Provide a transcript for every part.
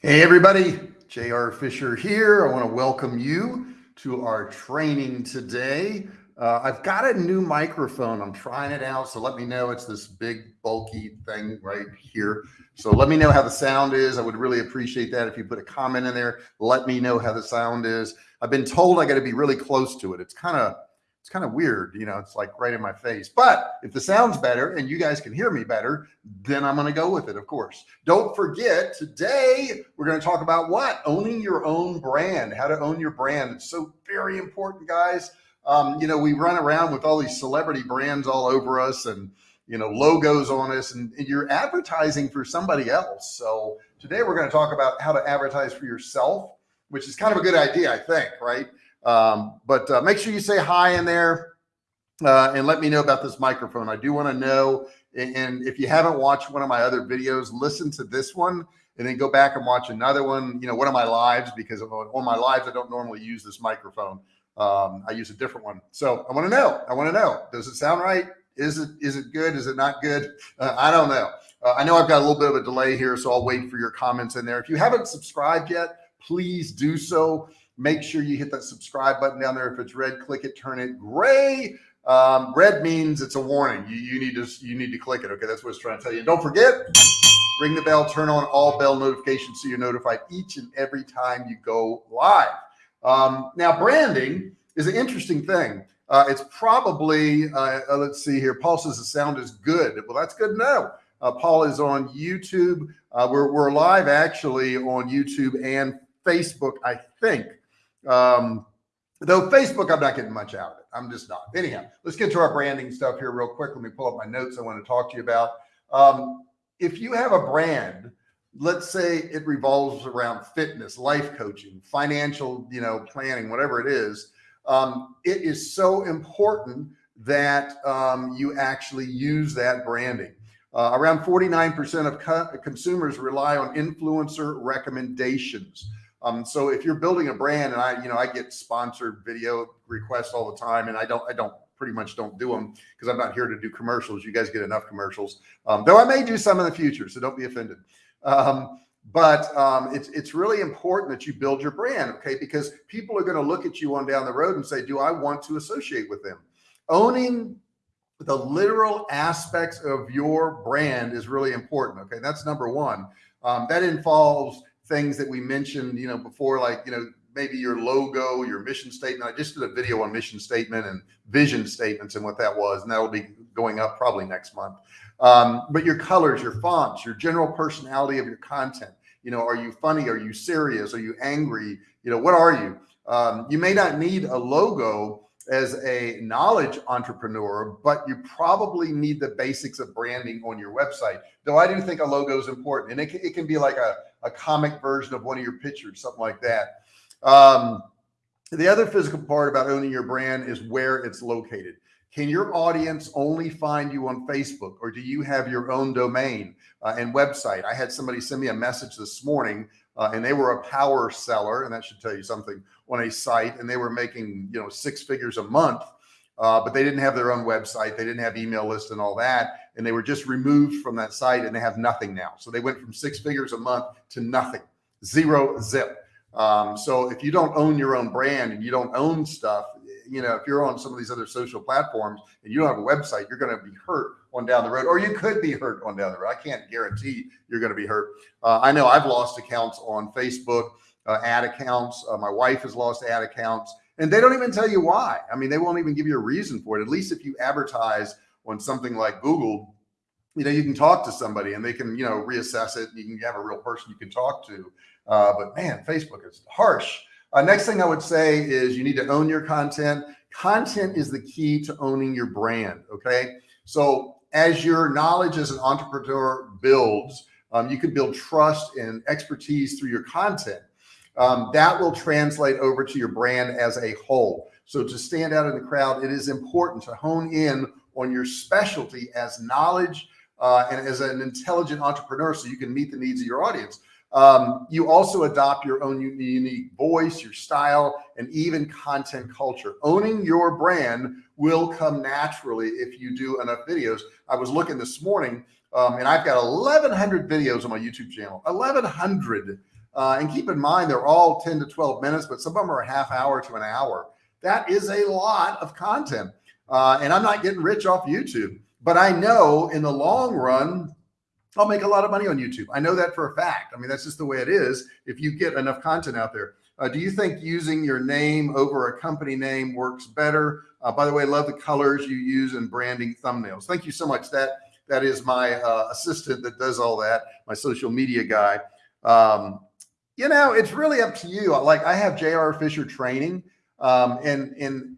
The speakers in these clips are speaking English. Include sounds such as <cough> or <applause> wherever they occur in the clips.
Hey everybody, JR Fisher here. I want to welcome you to our training today. Uh, I've got a new microphone. I'm trying it out. So let me know. It's this big bulky thing right here. So let me know how the sound is. I would really appreciate that. If you put a comment in there, let me know how the sound is. I've been told I got to be really close to it. It's kind of it's kind of weird, you know, it's like right in my face. But if the sound's better and you guys can hear me better, then I'm going to go with it, of course. Don't forget, today we're going to talk about what? Owning your own brand, how to own your brand. It's so very important, guys. Um, you know, we run around with all these celebrity brands all over us and, you know, logos on us and, and you're advertising for somebody else. So today we're going to talk about how to advertise for yourself, which is kind of a good idea, I think, right? Um, but uh, make sure you say hi in there uh, and let me know about this microphone. I do want to know. And if you haven't watched one of my other videos, listen to this one and then go back and watch another one, you know, one of my lives, because on my lives, I don't normally use this microphone. Um, I use a different one. So I want to know, I want to know, does it sound right? Is it, is it good? Is it not good? Uh, I don't know. Uh, I know I've got a little bit of a delay here, so I'll wait for your comments in there. If you haven't subscribed yet, please do so make sure you hit that subscribe button down there. If it's red, click it, turn it gray. Um, red means it's a warning. You, you need to, you need to click it. Okay. That's what it's trying to tell you. And don't forget, ring the bell, turn on all bell notifications so you're notified each and every time you go live. Um, now branding is an interesting thing. Uh, it's probably, uh, uh, let's see here. Paul says the sound is good. Well, that's good to know. Uh, Paul is on YouTube. Uh, we're, we're live actually on YouTube and Facebook, I think. Um, though Facebook, I'm not getting much out of it. I'm just not. Anyhow, let's get to our branding stuff here real quick. Let me pull up my notes I want to talk to you about. Um, if you have a brand, let's say it revolves around fitness, life coaching, financial, you know, planning, whatever it is, um, it is so important that um, you actually use that branding. Uh, around 49% of co consumers rely on influencer recommendations. Um, so if you're building a brand and I, you know, I get sponsored video requests all the time and I don't, I don't pretty much don't do them because I'm not here to do commercials. You guys get enough commercials. Um, though I may do some in the future. So don't be offended. Um, but um, it's, it's really important that you build your brand. Okay. Because people are going to look at you on down the road and say, do I want to associate with them? Owning the literal aspects of your brand is really important. Okay. That's number one. Um, that involves things that we mentioned, you know, before, like, you know, maybe your logo, your mission statement. I just did a video on mission statement and vision statements and what that was, and that'll be going up probably next month. Um, but your colors, your fonts, your general personality of your content, you know, are you funny? Are you serious? Are you angry? You know, what are you? Um, you may not need a logo as a knowledge entrepreneur, but you probably need the basics of branding on your website. Though I do think a logo is important and it it can be like a, a comic version of one of your pictures, something like that. Um, the other physical part about owning your brand is where it's located. Can your audience only find you on Facebook or do you have your own domain uh, and website? I had somebody send me a message this morning uh, and they were a power seller and that should tell you something on a site and they were making, you know, six figures a month, uh, but they didn't have their own website. They didn't have email list and all that. And they were just removed from that site and they have nothing now. So they went from six figures a month to nothing, zero zip. Um, so if you don't own your own brand and you don't own stuff, you know, if you're on some of these other social platforms and you don't have a website, you're going to be hurt on down the road, or you could be hurt on down the road. I can't guarantee you're going to be hurt. Uh, I know I've lost accounts on Facebook, uh, ad accounts. Uh, my wife has lost ad accounts and they don't even tell you why. I mean, they won't even give you a reason for it. At least if you advertise on something like Google, you know, you can talk to somebody and they can, you know, reassess it. You can have a real person you can talk to. Uh, but man, Facebook is harsh. Uh, next thing I would say is you need to own your content. Content is the key to owning your brand. Okay. So as your knowledge as an entrepreneur builds, um, you can build trust and expertise through your content. Um, that will translate over to your brand as a whole. So to stand out in the crowd, it is important to hone in on your specialty as knowledge uh, and as an intelligent entrepreneur so you can meet the needs of your audience. Um, you also adopt your own unique voice, your style, and even content culture. Owning your brand will come naturally if you do enough videos. I was looking this morning um, and I've got 1100 videos on my YouTube channel, 1100 Uh, and keep in mind, they're all 10 to 12 minutes, but some of them are a half hour to an hour. That is a lot of content. Uh, and I'm not getting rich off YouTube, but I know in the long run, I'll make a lot of money on YouTube. I know that for a fact. I mean, that's just the way it is. If you get enough content out there, uh, do you think using your name over a company name works better? Uh, by the way, I love the colors you use in branding thumbnails. Thank you so much. That that is my uh, assistant that does all that, my social media guy. Um, you know, it's really up to you. Like I have JR Fisher training um, and, and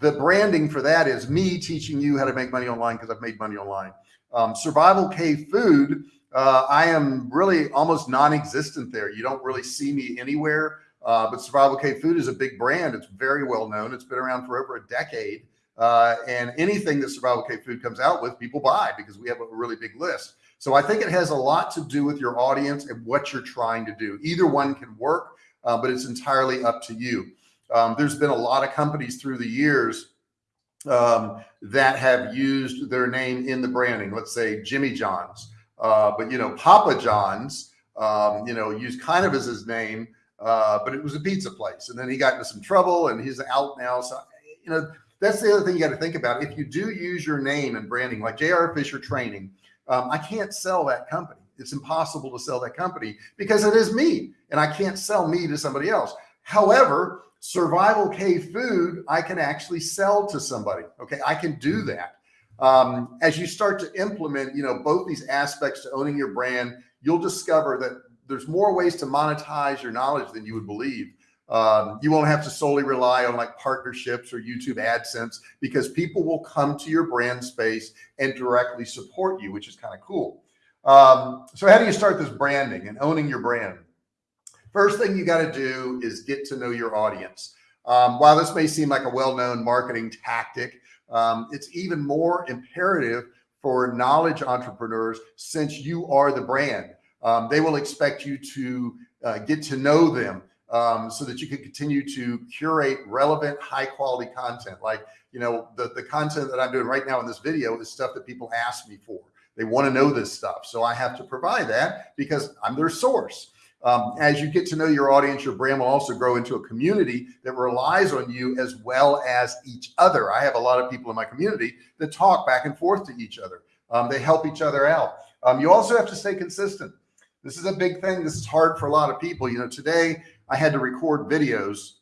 the branding for that is me teaching you how to make money online because I've made money online. Um, Survival Cave Food, uh, I am really almost non-existent there. You don't really see me anywhere. Uh, but Survival Cave Food is a big brand. It's very well known. It's been around for over a decade. Uh, and anything that Survival Cave Food comes out with, people buy because we have a really big list. So I think it has a lot to do with your audience and what you're trying to do. Either one can work, uh, but it's entirely up to you. Um, there's been a lot of companies through the years um, that have used their name in the branding. Let's say Jimmy John's, uh, but you know, Papa John's, um, you know, used kind of as his name, uh, but it was a pizza place. And then he got into some trouble and he's out now. So, you know, that's the other thing you got to think about. If you do use your name and branding like JR Fisher training, um, I can't sell that company. It's impossible to sell that company because it is me and I can't sell me to somebody else. However, survival cave food, I can actually sell to somebody. Okay. I can do that. Um, as you start to implement, you know, both these aspects to owning your brand, you'll discover that there's more ways to monetize your knowledge than you would believe. Um, you won't have to solely rely on like partnerships or YouTube AdSense because people will come to your brand space and directly support you, which is kind of cool. Um, so how do you start this branding and owning your brand? First thing you got to do is get to know your audience. Um, while this may seem like a well-known marketing tactic, um, it's even more imperative for knowledge entrepreneurs since you are the brand. Um, they will expect you to uh, get to know them um, so that you can continue to curate relevant, high quality content. Like, you know, the, the content that I'm doing right now in this video is stuff that people ask me for. They want to know this stuff. So I have to provide that because I'm their source. Um, as you get to know your audience, your brand will also grow into a community that relies on you as well as each other. I have a lot of people in my community that talk back and forth to each other. Um, they help each other out. Um, you also have to stay consistent. This is a big thing. This is hard for a lot of people. You know, today I had to record videos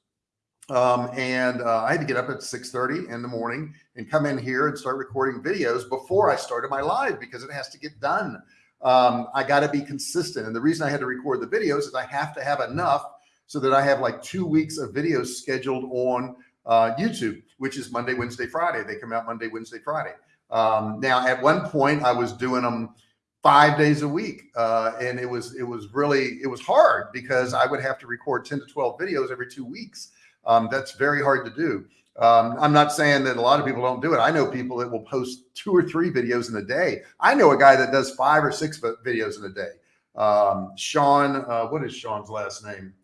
um, and uh, I had to get up at 6:30 in the morning and come in here and start recording videos before I started my live because it has to get done. Um, I got to be consistent. And the reason I had to record the videos is I have to have enough so that I have like two weeks of videos scheduled on uh, YouTube, which is Monday, Wednesday, Friday. They come out Monday, Wednesday, Friday. Um, now, at one point, I was doing them five days a week. Uh, and it was, it was really, it was hard because I would have to record 10 to 12 videos every two weeks. Um, that's very hard to do. Um, I'm not saying that a lot of people don't do it. I know people that will post two or three videos in a day. I know a guy that does five or six videos in a day. Um, Sean, uh, what is Sean's last name?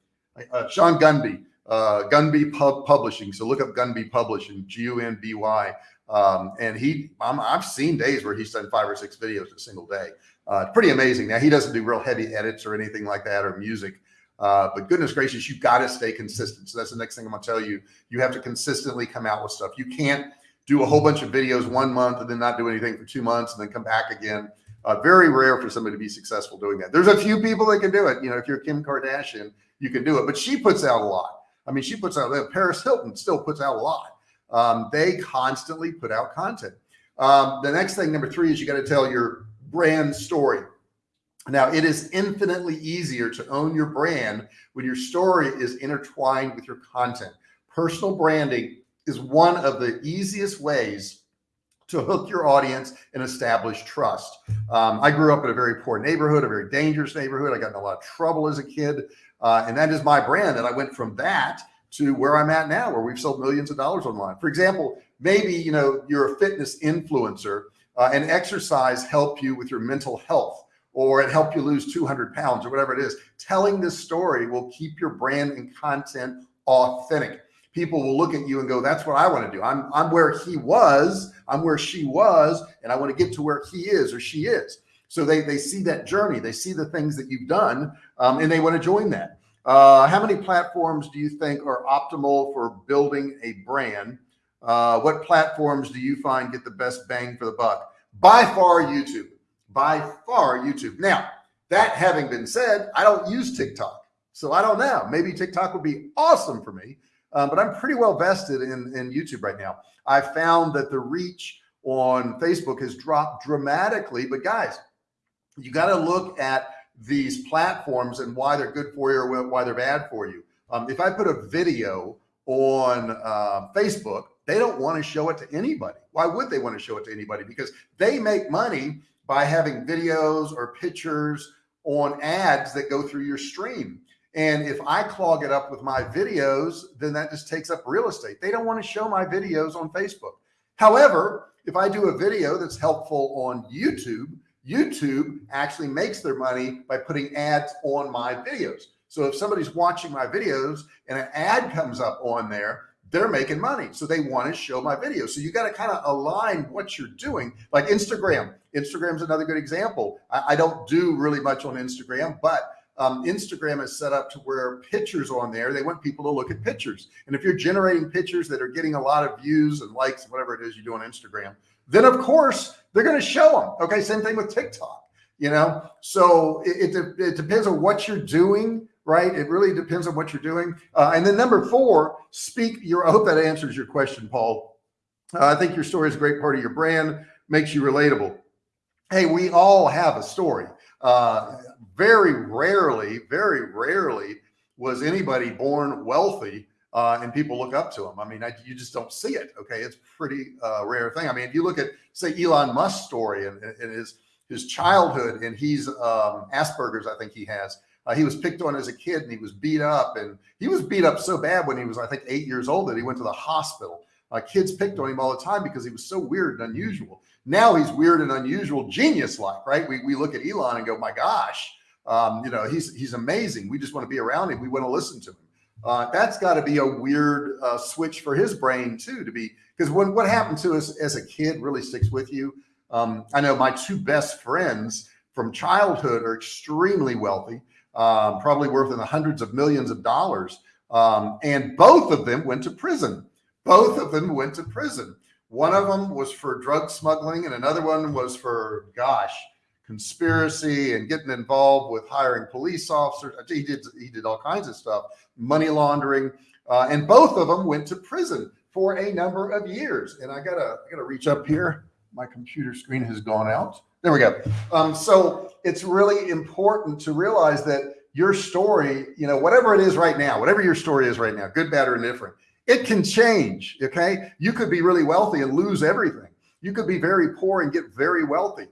Uh, Sean Gunby, uh, Gunby Pub Publishing. So look up Gunby Publishing, G-U-N-B-Y. Um, and he, i have seen days where he's done five or six videos a single day. Uh, pretty amazing. Now he doesn't do real heavy edits or anything like that or music. Uh, but goodness gracious, you've got to stay consistent. So that's the next thing I'm gonna tell you. You have to consistently come out with stuff. You can't do a whole bunch of videos one month and then not do anything for two months and then come back again. Uh, very rare for somebody to be successful doing that. There's a few people that can do it. You know, if you're Kim Kardashian, you can do it, but she puts out a lot. I mean, she puts out, Paris Hilton still puts out a lot. Um, they constantly put out content. Um, the next thing, number three, is you got to tell your brand story. Now it is infinitely easier to own your brand when your story is intertwined with your content. Personal branding is one of the easiest ways to hook your audience and establish trust. Um, I grew up in a very poor neighborhood, a very dangerous neighborhood. I got in a lot of trouble as a kid. Uh, and that is my brand. And I went from that to where I'm at now, where we've sold millions of dollars online. For example, maybe, you know, you're a fitness influencer uh, and exercise help you with your mental health or it helped you lose 200 pounds or whatever it is. Telling this story will keep your brand and content authentic. People will look at you and go, that's what I want to do. I'm, I'm where he was, I'm where she was, and I want to get to where he is or she is. So they, they see that journey, they see the things that you've done um, and they want to join that. Uh, how many platforms do you think are optimal for building a brand? Uh, what platforms do you find get the best bang for the buck? By far YouTube, by far YouTube. Now, that having been said, I don't use TikTok. So I don't know, maybe TikTok would be awesome for me, um, but I'm pretty well vested in, in YouTube right now. I found that the reach on Facebook has dropped dramatically, but guys, you got to look at these platforms and why they're good for you or why they're bad for you. Um, if I put a video on uh, Facebook, they don't want to show it to anybody. Why would they want to show it to anybody? Because they make money by having videos or pictures on ads that go through your stream. And if I clog it up with my videos, then that just takes up real estate. They don't want to show my videos on Facebook. However, if I do a video that's helpful on YouTube, YouTube actually makes their money by putting ads on my videos. So if somebody's watching my videos and an ad comes up on there, they're making money. So they want to show my videos. So you got to kind of align what you're doing. Like Instagram, Instagram's another good example. I, I don't do really much on Instagram, but um, Instagram is set up to where pictures on there, they want people to look at pictures. And if you're generating pictures that are getting a lot of views and likes, whatever it is you do on Instagram, then of course they're going to show them. Okay. Same thing with TikTok, you know? So it, it, it depends on what you're doing, right? It really depends on what you're doing. Uh, and then number four, speak your, I hope that answers your question, Paul. Uh, I think your story is a great part of your brand, makes you relatable. Hey, we all have a story. Uh, very rarely, very rarely was anybody born wealthy uh, and people look up to them. I mean, I, you just don't see it. Okay. It's pretty uh, rare thing. I mean, if you look at say Elon Musk's story and, and his, his childhood and he's um, Asperger's, I think he has, uh, he was picked on as a kid and he was beat up and he was beat up so bad when he was, I think eight years old that he went to the hospital. Uh, kids picked on him all the time because he was so weird and unusual. Now he's weird and unusual, genius like, right? We, we look at Elon and go, my gosh, um, you know, he's, he's amazing. We just want to be around him. We want to listen to him. Uh, that's got to be a weird uh, switch for his brain too, to be, because when what happened to us as a kid really sticks with you. Um, I know my two best friends from childhood are extremely wealthy, um, probably worth in the hundreds of millions of dollars. Um, and both of them went to prison. Both of them went to prison. One of them was for drug smuggling and another one was for, gosh, conspiracy and getting involved with hiring police officers. He did, he did all kinds of stuff, money laundering. Uh, and both of them went to prison for a number of years. And I gotta, I gotta reach up here. My computer screen has gone out. There we go. Um, so it's really important to realize that your story, you know, whatever it is right now, whatever your story is right now, good, bad, or indifferent, it can change. Okay. You could be really wealthy and lose everything. You could be very poor and get very wealthy.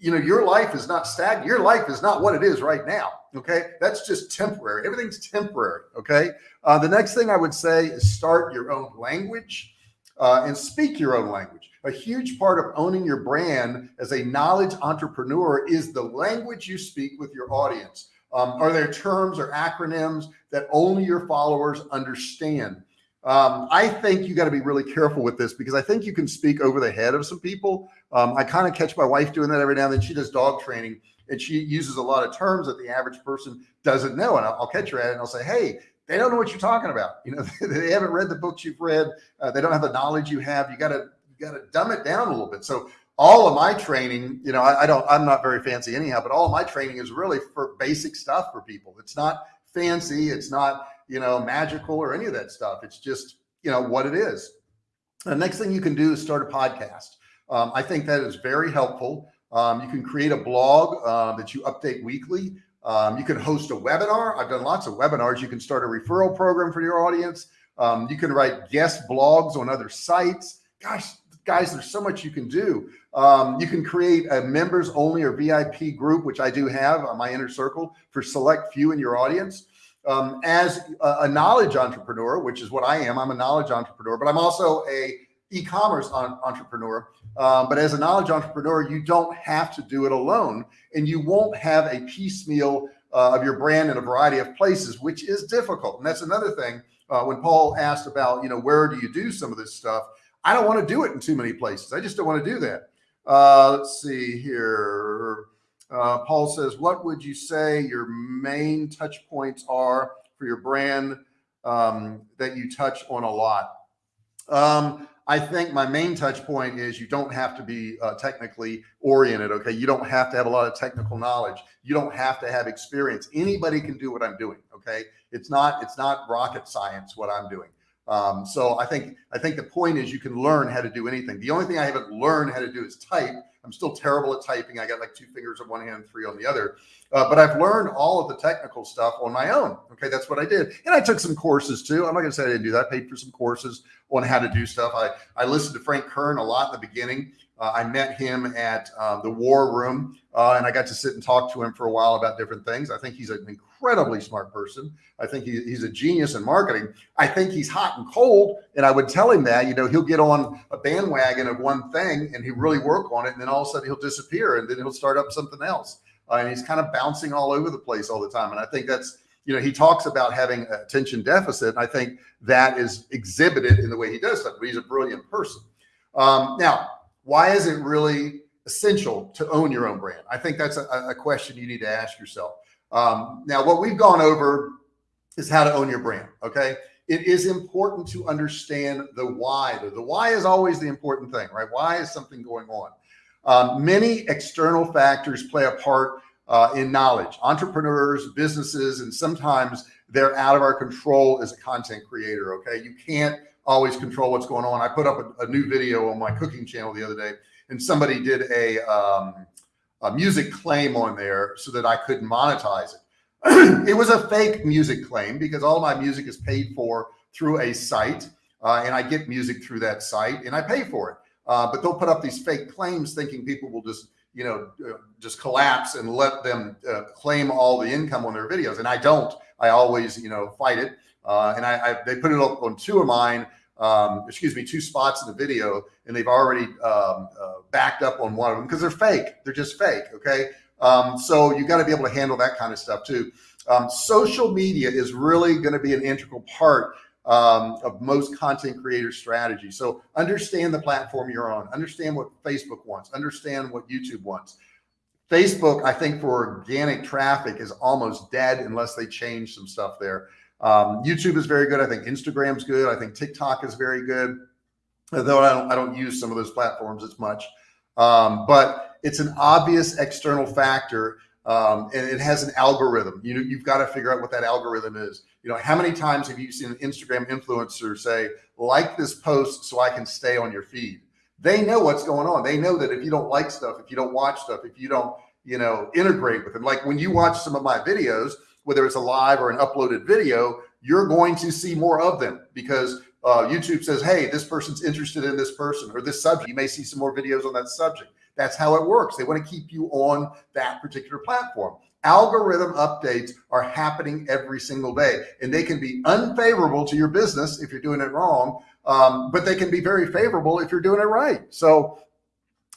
You know, your life is not stagnant. Your life is not what it is right now. Okay. That's just temporary. Everything's temporary. Okay. Uh, the next thing I would say is start your own language uh, and speak your own language. A huge part of owning your brand as a knowledge entrepreneur is the language you speak with your audience. Um, are there terms or acronyms that only your followers understand? Um, I think you got to be really careful with this because I think you can speak over the head of some people. Um, I kind of catch my wife doing that every now and then. She does dog training and she uses a lot of terms that the average person doesn't know. And I'll, I'll catch her at it and I'll say, Hey, they don't know what you're talking about. You know, <laughs> they haven't read the books you've read. Uh, they don't have the knowledge you have. You got to, got to dumb it down a little bit. So all of my training, you know, I, I, don't, I'm not very fancy anyhow, but all of my training is really for basic stuff for people. It's not fancy. It's not, you know, magical or any of that stuff. It's just, you know, what it is. The next thing you can do is start a podcast. Um, I think that is very helpful. Um, you can create a blog uh, that you update weekly. Um, you can host a webinar. I've done lots of webinars. You can start a referral program for your audience. Um, you can write guest blogs on other sites. Gosh, guys, there's so much you can do. Um, you can create a members only or VIP group, which I do have on my inner circle for select few in your audience. Um, as a, a, knowledge entrepreneur, which is what I am, I'm a knowledge entrepreneur, but I'm also a e-commerce entrepreneur. Um, but as a knowledge entrepreneur, you don't have to do it alone and you won't have a piecemeal uh, of your brand in a variety of places, which is difficult. And that's another thing. Uh, when Paul asked about, you know, where do you do some of this stuff? I don't want to do it in too many places. I just don't want to do that. Uh, let's see here. Uh, Paul says, what would you say your main touch points are for your brand um, that you touch on a lot? Um, I think my main touch point is you don't have to be uh, technically oriented. Okay. You don't have to have a lot of technical knowledge. You don't have to have experience. Anybody can do what I'm doing. Okay. It's not, it's not rocket science, what I'm doing. Um, so I think, I think the point is you can learn how to do anything. The only thing I haven't learned how to do is type. I'm still terrible at typing. I got like two fingers on one hand, three on the other. Uh, but I've learned all of the technical stuff on my own. Okay. That's what I did. And I took some courses too. I'm not going to say I didn't do that. I paid for some courses on how to do stuff. I, I listened to Frank Kern a lot in the beginning. Uh, I met him at um, the War Room, uh, and I got to sit and talk to him for a while about different things. I think he's an incredibly smart person. I think he, he's a genius in marketing. I think he's hot and cold, and I would tell him that. You know, he'll get on a bandwagon of one thing, and he really work on it, and then all of a sudden he'll disappear, and then he'll start up something else. Uh, and he's kind of bouncing all over the place all the time. And I think that's you know, he talks about having attention deficit. And I think that is exhibited in the way he does stuff, but he's a brilliant person. Um, now, why is it really essential to own your own brand? I think that's a, a question you need to ask yourself. Um, now, what we've gone over is how to own your brand. Okay. It is important to understand the why. The why is always the important thing, right? Why is something going on? Um, many external factors play a part uh, in knowledge, entrepreneurs, businesses, and sometimes they're out of our control as a content creator. Okay. You can't always control what's going on. I put up a, a new video on my cooking channel the other day and somebody did a, um, a music claim on there so that I couldn't monetize it. <clears throat> it was a fake music claim because all my music is paid for through a site uh, and I get music through that site and I pay for it. Uh, but they'll put up these fake claims thinking people will just you know, uh, just collapse and let them uh, claim all the income on their videos. And I don't, I always, you know, fight it. Uh, and I, I, they put it up on two of mine, um, excuse me, two spots in the video, and they've already um, uh, backed up on one of them because they're fake. They're just fake. Okay. Um, so you got to be able to handle that kind of stuff too. Um, social media is really going to be an integral part um, of most content creator strategy. So understand the platform you're on, understand what Facebook wants, understand what YouTube wants. Facebook, I think for organic traffic is almost dead unless they change some stuff there. Um, YouTube is very good. I think Instagram's good. I think TikTok is very good. Though I don't, I don't use some of those platforms as much. Um, but it's an obvious external factor um, and it has an algorithm. You know, you've got to figure out what that algorithm is. You know, how many times have you seen an Instagram influencer say, like this post so I can stay on your feed? They know what's going on. They know that if you don't like stuff, if you don't watch stuff, if you don't, you know, integrate with them, like when you watch some of my videos, whether it's a live or an uploaded video, you're going to see more of them because uh, YouTube says, Hey, this person's interested in this person or this subject. You may see some more videos on that subject. That's how it works. They want to keep you on that particular platform. Algorithm updates are happening every single day and they can be unfavorable to your business if you're doing it wrong. Um, but they can be very favorable if you're doing it right. So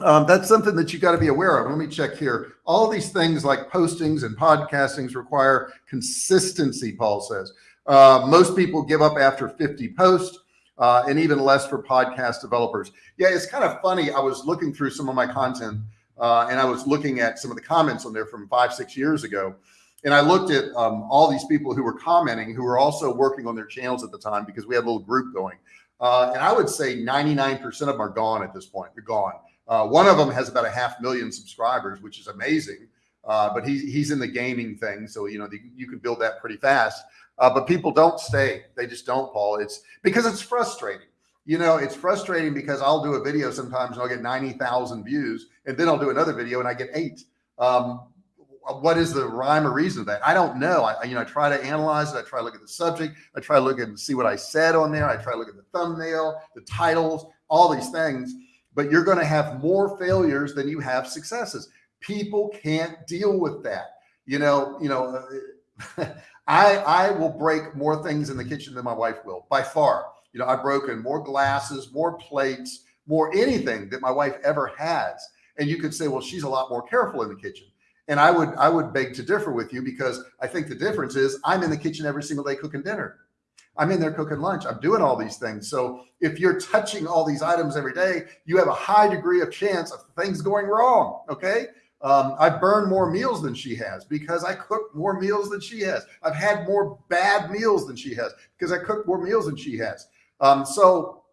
um, that's something that you got to be aware of. Let me check here. All these things like postings and podcastings require consistency, Paul says. Uh, most people give up after 50 posts uh, and even less for podcast developers. Yeah, it's kind of funny. I was looking through some of my content uh, and I was looking at some of the comments on there from five, six years ago. And I looked at um, all these people who were commenting, who were also working on their channels at the time because we had a little group going. Uh, and I would say 99% of them are gone at this point. They're gone. Uh, one of them has about a half million subscribers, which is amazing. Uh, but he's, he's in the gaming thing. So, you know, the, you can build that pretty fast. Uh, but people don't stay. They just don't, Paul. It's because it's frustrating. You know, it's frustrating because I'll do a video sometimes and I'll get 90,000 views and then I'll do another video and I get eight. Um, what is the rhyme or reason of that? I don't know. I, you know, I try to analyze it. I try to look at the subject. I try to look and see what I said on there. I try to look at the thumbnail, the titles, all these things, but you're going to have more failures than you have successes. People can't deal with that. You know, you know, <laughs> I, I will break more things in the kitchen than my wife will by far. You know, I've broken more glasses, more plates, more anything that my wife ever has. And you could say, well, she's a lot more careful in the kitchen. And I would, I would beg to differ with you because I think the difference is I'm in the kitchen every single day cooking dinner. I'm in there cooking lunch. I'm doing all these things. So if you're touching all these items every day, you have a high degree of chance of things going wrong. Okay. Um, I burn more meals than she has because I cook more meals than she has. I've had more bad meals than she has because I cook more meals than she has. Um, so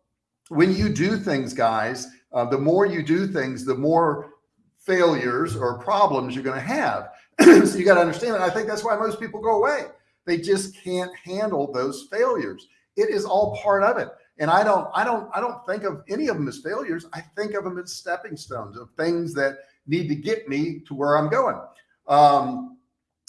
when you do things, guys, uh, the more you do things, the more failures or problems you're going to have. <clears throat> so you got to understand that. I think that's why most people go away. They just can't handle those failures. It is all part of it. And I don't, I don't, I don't think of any of them as failures. I think of them as stepping stones of things that need to get me to where I'm going. Um,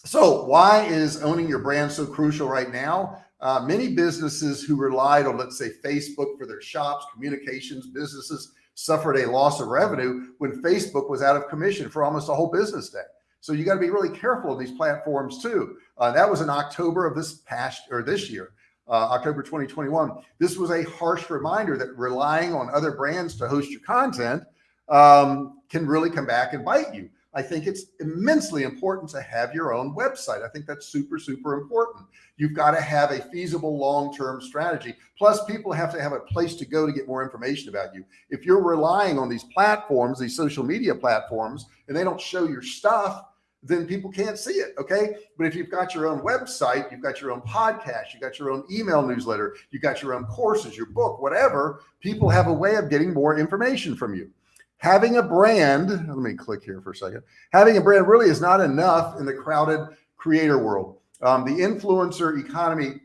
so why is owning your brand so crucial right now? Uh, many businesses who relied on, let's say, Facebook for their shops, communications businesses suffered a loss of revenue when Facebook was out of commission for almost a whole business day. So you got to be really careful of these platforms too. Uh, that was in October of this past or this year, uh, October 2021. This was a harsh reminder that relying on other brands to host your content um, can really come back and bite you. I think it's immensely important to have your own website. I think that's super, super important. You've got to have a feasible long-term strategy. Plus people have to have a place to go to get more information about you. If you're relying on these platforms, these social media platforms, and they don't show your stuff, then people can't see it. Okay. But if you've got your own website, you've got your own podcast, you got your own email newsletter, you got your own courses, your book, whatever, people have a way of getting more information from you having a brand, let me click here for a second. Having a brand really is not enough in the crowded creator world. Um, the influencer economy,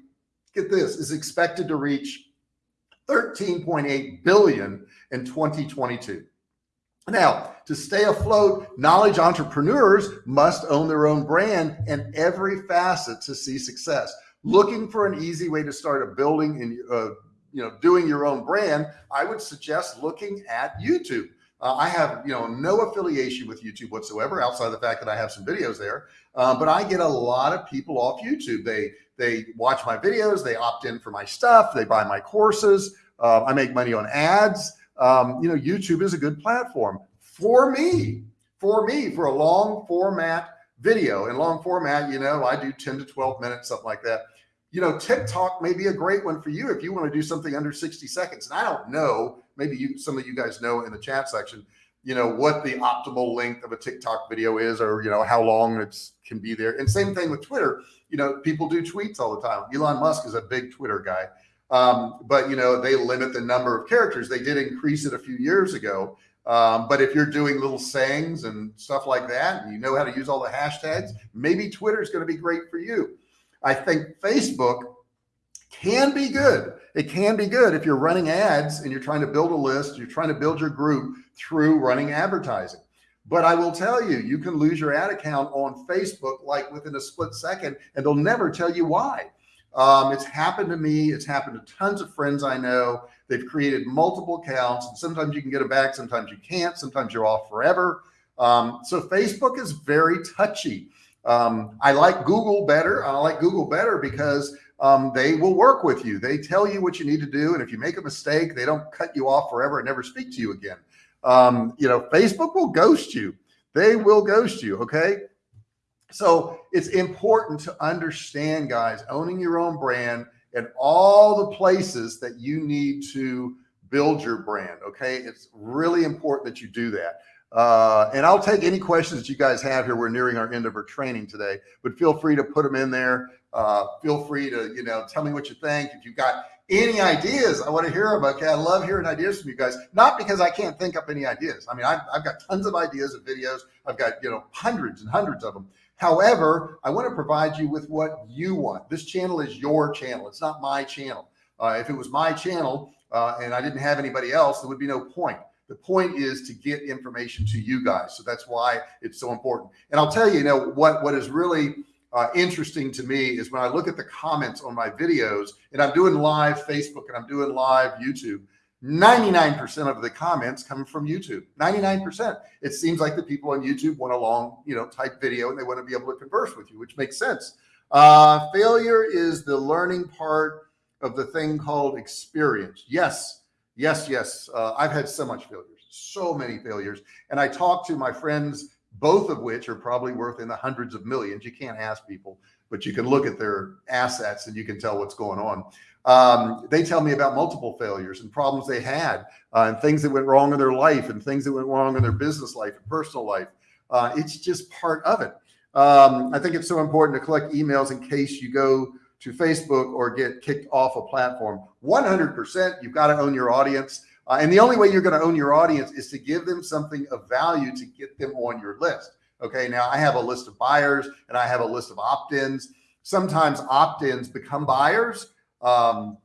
get this, is expected to reach 13.8 billion in 2022. Now, to stay afloat, knowledge entrepreneurs must own their own brand and every facet to see success. Looking for an easy way to start a building and uh, you know doing your own brand, I would suggest looking at YouTube. Uh, I have, you know, no affiliation with YouTube whatsoever outside the fact that I have some videos there. Uh, but I get a lot of people off YouTube. They, they watch my videos, they opt in for my stuff, they buy my courses. Uh, I make money on ads. Um, you know, YouTube is a good platform for me, for me, for a long format video in long format, you know, I do 10 to 12 minutes, something like that. You know, TikTok may be a great one for you if you want to do something under 60 seconds. And I don't know maybe you, some of you guys know in the chat section, you know, what the optimal length of a TikTok video is, or, you know, how long it's can be there. And same thing with Twitter, you know, people do tweets all the time. Elon Musk is a big Twitter guy. Um, but you know, they limit the number of characters. They did increase it a few years ago. Um, but if you're doing little sayings and stuff like that, and you know how to use all the hashtags, maybe Twitter is going to be great for you. I think Facebook can be good. It can be good if you're running ads and you're trying to build a list, you're trying to build your group through running advertising. But I will tell you, you can lose your ad account on Facebook like within a split second and they'll never tell you why. Um, it's happened to me. It's happened to tons of friends I know. They've created multiple accounts and sometimes you can get it back. Sometimes you can't. Sometimes you're off forever. Um, so Facebook is very touchy. Um, I like Google better. I like Google better because um, they will work with you. They tell you what you need to do. And if you make a mistake, they don't cut you off forever and never speak to you again. Um, you know, Facebook will ghost you. They will ghost you. Okay. So it's important to understand guys, owning your own brand and all the places that you need to build your brand. Okay. It's really important that you do that. Uh, and I'll take any questions that you guys have here. We're nearing our end of our training today, but feel free to put them in there. Uh, feel free to, you know, tell me what you think. If you've got any ideas, I want to hear them. Okay. I love hearing ideas from you guys, not because I can't think up any ideas. I mean, I've, I've got tons of ideas of videos. I've got, you know, hundreds and hundreds of them. However, I want to provide you with what you want. This channel is your channel. It's not my channel. Uh, if it was my channel uh, and I didn't have anybody else, there would be no point. The point is to get information to you guys. So that's why it's so important. And I'll tell you, you know, what, what is really uh, interesting to me is when I look at the comments on my videos and I'm doing live Facebook and I'm doing live YouTube, 99% of the comments come from YouTube, 99%. It seems like the people on YouTube want a long, you know, type video and they want to be able to converse with you, which makes sense. Uh, failure is the learning part of the thing called experience. Yes. Yes, yes. Uh, I've had so much failures, so many failures. And I talk to my friends, both of which are probably worth in the hundreds of millions. You can't ask people, but you can look at their assets and you can tell what's going on. Um, they tell me about multiple failures and problems they had uh, and things that went wrong in their life and things that went wrong in their business life and personal life. Uh, it's just part of it. Um, I think it's so important to collect emails in case you go to Facebook or get kicked off a platform. 100%, you've got to own your audience. Uh, and the only way you're going to own your audience is to give them something of value to get them on your list. Okay. Now I have a list of buyers and I have a list of opt-ins. Sometimes opt-ins become buyers. Um,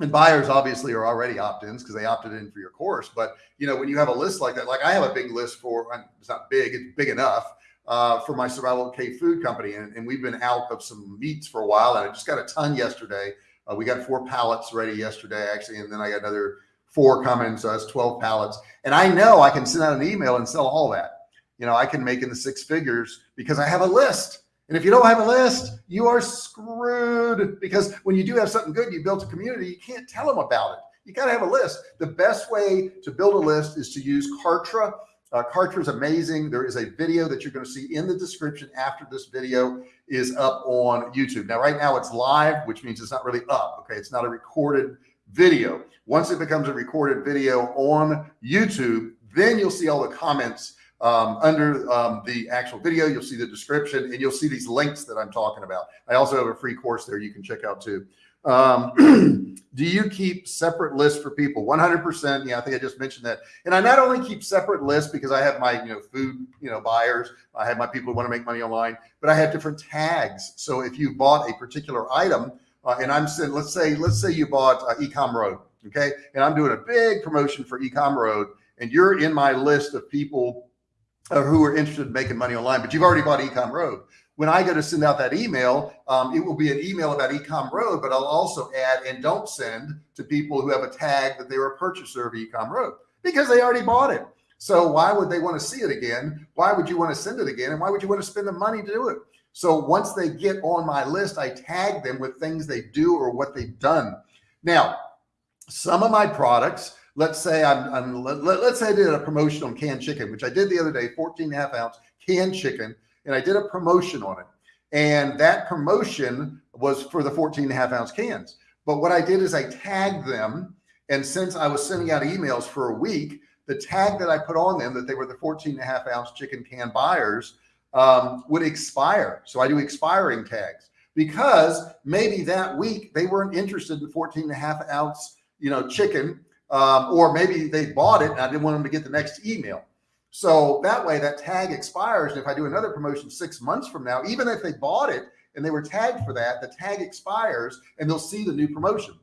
and buyers obviously are already opt-ins because they opted in for your course. But you know, when you have a list like that, like I have a big list for, it's not big, it's big enough uh, for my Survival Cave Food company. And, and, we've been out of some meats for a while and I just got a ton yesterday. Uh, we got four pallets ready yesterday, actually. And then I got another four coming. So that's 12 pallets. And I know I can send out an email and sell all that. You know, I can make in the six figures because I have a list. And if you don't have a list, you are screwed because when you do have something good, you built a community, you can't tell them about it. You got to have a list. The best way to build a list is to use Kartra. Uh, Kartra is amazing. There is a video that you're going to see in the description after this video is up on YouTube. Now, right now it's live, which means it's not really up. Okay. It's not a recorded video. Once it becomes a recorded video on YouTube, then you'll see all the comments um, under um, the actual video, you'll see the description and you'll see these links that I'm talking about. I also have a free course there you can check out too. Um, <clears throat> do you keep separate lists for people? 100%. Yeah, I think I just mentioned that. And I not only keep separate lists because I have my, you know, food, you know, buyers, I have my people who want to make money online, but I have different tags. So if you bought a particular item uh, and I'm saying, let's say, let's say you bought uh, Ecom Road. Okay. And I'm doing a big promotion for Ecom Road and you're in my list of people uh, who are interested in making money online, but you've already bought Ecom Road. When I go to send out that email, um, it will be an email about Ecom Road, but I'll also add and don't send to people who have a tag that they were a purchaser of Ecom Road because they already bought it. So why would they want to see it again? Why would you want to send it again? And why would you want to spend the money to do it? So once they get on my list, I tag them with things they do or what they've done. Now, some of my products, let's say I'm, I'm let, us say I did a promotion on canned chicken, which I did the other day, 14 and a half ounce canned chicken. And I did a promotion on it. And that promotion was for the 14 and a half ounce cans. But what I did is I tagged them. And since I was sending out emails for a week, the tag that I put on them that they were the 14 and a half ounce chicken can buyers um, would expire. So I do expiring tags because maybe that week they weren't interested in 14 and a half ounce, you know, chicken um, or maybe they bought it and I didn't want them to get the next email. So that way that tag expires. And if I do another promotion six months from now, even if they bought it and they were tagged for that, the tag expires and they'll see the new promotion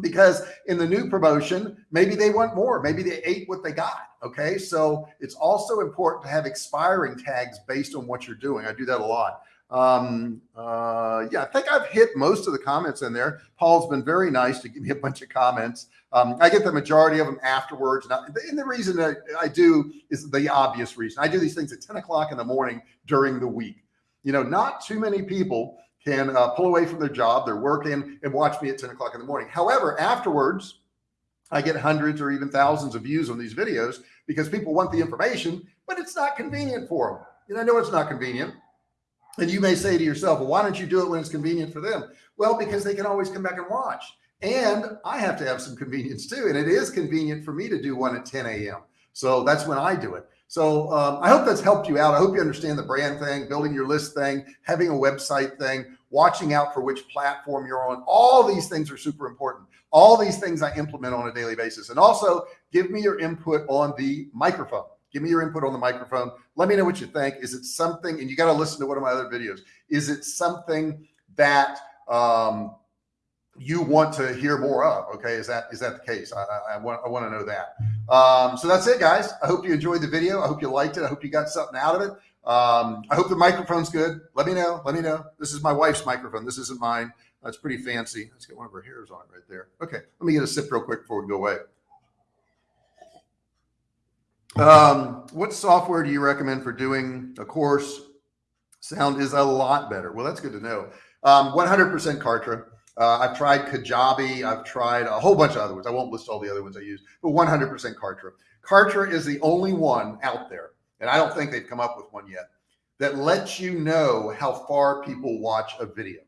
because in the new promotion, maybe they want more, maybe they ate what they got. Okay. So it's also important to have expiring tags based on what you're doing. I do that a lot. Um, uh, yeah, I think I've hit most of the comments in there. Paul's been very nice to give me a bunch of comments. Um, I get the majority of them afterwards. And, and the reason that I do is the obvious reason. I do these things at 10 o'clock in the morning during the week. You know, not too many people can uh, pull away from their job. They're working and watch me at 10 o'clock in the morning. However, afterwards, I get hundreds or even thousands of views on these videos because people want the information, but it's not convenient for them. And I know it's not convenient. And you may say to yourself, well, why don't you do it when it's convenient for them? Well, because they can always come back and watch. And I have to have some convenience too. And it is convenient for me to do one at 10 a.m. So that's when I do it. So um, I hope that's helped you out. I hope you understand the brand thing, building your list thing, having a website thing, watching out for which platform you're on. All these things are super important. All these things I implement on a daily basis. And also give me your input on the microphone. Give me your input on the microphone. Let me know what you think. Is it something, and you got to listen to one of my other videos. Is it something that um, you want to hear more of? Okay. Is that, is that the case? I, I, I want, I want to know that. Um, so that's it guys. I hope you enjoyed the video. I hope you liked it. I hope you got something out of it. Um, I hope the microphone's good. Let me know. Let me know. This is my wife's microphone. This isn't mine. That's pretty fancy. Let's get one of her hairs on right there. Okay. Let me get a sip real quick before we go away. Um, what software do you recommend for doing a course? Sound is a lot better. Well, that's good to know. 100% um, Kartra. Uh, I've tried Kajabi. I've tried a whole bunch of other ones. I won't list all the other ones I use, but 100% Kartra. Kartra is the only one out there, and I don't think they've come up with one yet, that lets you know how far people watch a video.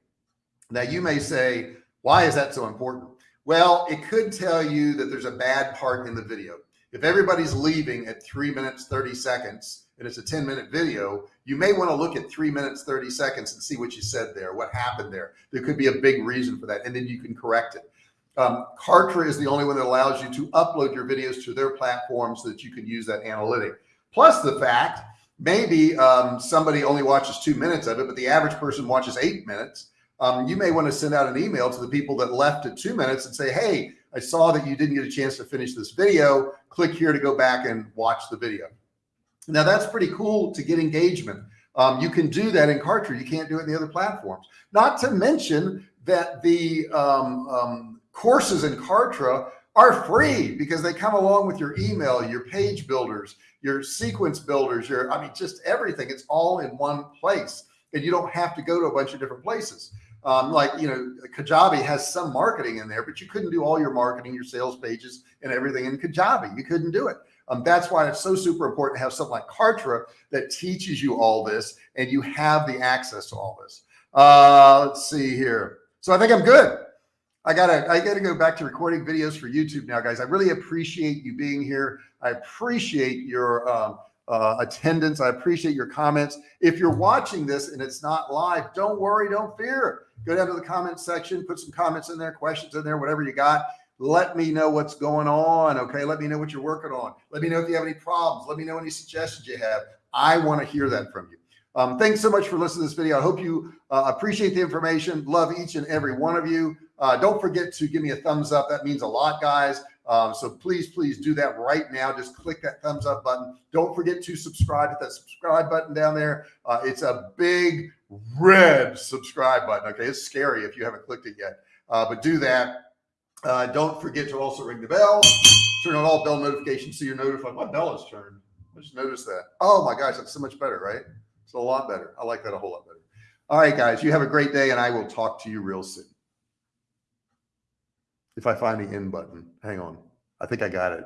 Now you may say, why is that so important? Well, it could tell you that there's a bad part in the video. If everybody's leaving at three minutes, 30 seconds, and it's a 10 minute video, you may want to look at three minutes, 30 seconds and see what you said there, what happened there. There could be a big reason for that. And then you can correct it. Um, Kartra is the only one that allows you to upload your videos to their platform so that you can use that analytic. Plus the fact maybe um, somebody only watches two minutes of it, but the average person watches eight minutes. Um, you may want to send out an email to the people that left at two minutes and say, Hey, I saw that you didn't get a chance to finish this video. Click here to go back and watch the video. Now that's pretty cool to get engagement. Um, you can do that in Kartra. You can't do it in the other platforms. Not to mention that the um, um, courses in Kartra are free because they come along with your email, your page builders, your sequence builders, your, I mean, just everything. It's all in one place and you don't have to go to a bunch of different places. Um, like, you know, Kajabi has some marketing in there, but you couldn't do all your marketing, your sales pages and everything in Kajabi. You couldn't do it. Um, that's why it's so super important to have something like Kartra that teaches you all this and you have the access to all this. Uh, let's see here. So I think I'm good. I gotta, I gotta go back to recording videos for YouTube now, guys. I really appreciate you being here. I appreciate your um, uh, attendance. I appreciate your comments. If you're watching this and it's not live, don't worry, don't fear. Go down to the comment section, put some comments in there, questions in there, whatever you got let me know what's going on. Okay. Let me know what you're working on. Let me know if you have any problems. Let me know any suggestions you have. I want to hear that from you. Um, thanks so much for listening to this video. I hope you uh, appreciate the information. Love each and every one of you. Uh, don't forget to give me a thumbs up. That means a lot, guys. Um, so please, please do that right now. Just click that thumbs up button. Don't forget to subscribe. Hit that subscribe button down there. Uh, it's a big red subscribe button. Okay. It's scary if you haven't clicked it yet, uh, but do that. Uh, don't forget to also ring the bell, turn on all bell notifications so you're notified. My bell is turned. I just noticed that. Oh my gosh, that's so much better, right? It's a lot better. I like that a whole lot better. All right, guys, you have a great day and I will talk to you real soon. If I find the end button, hang on. I think I got it.